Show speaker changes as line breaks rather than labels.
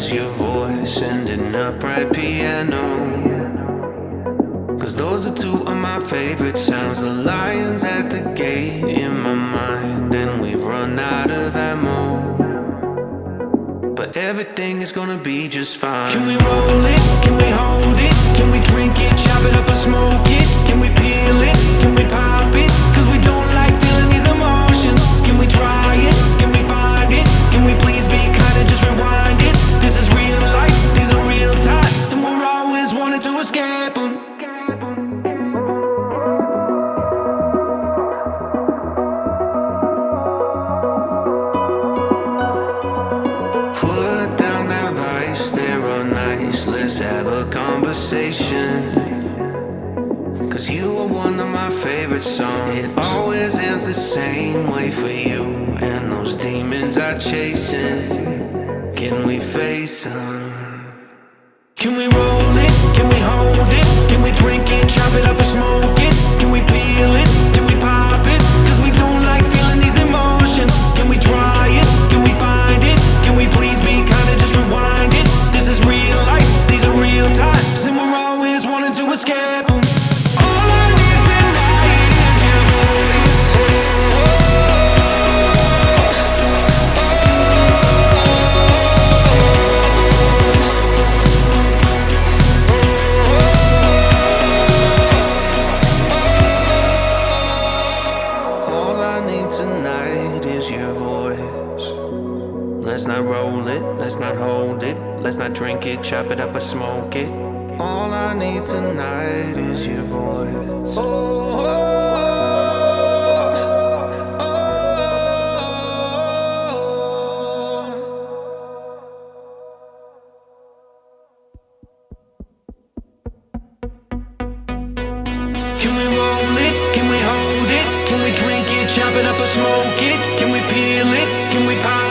is your voice and an upright piano. Cause those are two of my favorite sounds. The lions at the gate in my mind, and we've run out of ammo. But everything is gonna be just fine.
Can we roll it? Can we hold it? Can we drink it, chop it up or smoke it?
Put down that vice, they're all nice. Let's have a conversation. Cause you are one of my favorite songs. It always ends the same way for you. And those demons are chasing. Can we face them?
Can we roll
Let's not roll it, let's not hold it, let's not drink it, chop it up or smoke it. All I need tonight is your voice.
Oh, oh, oh, Can we roll it? Can we hold it? Can we drink it, chop it up or smoke it? Can we peel it? Can we pop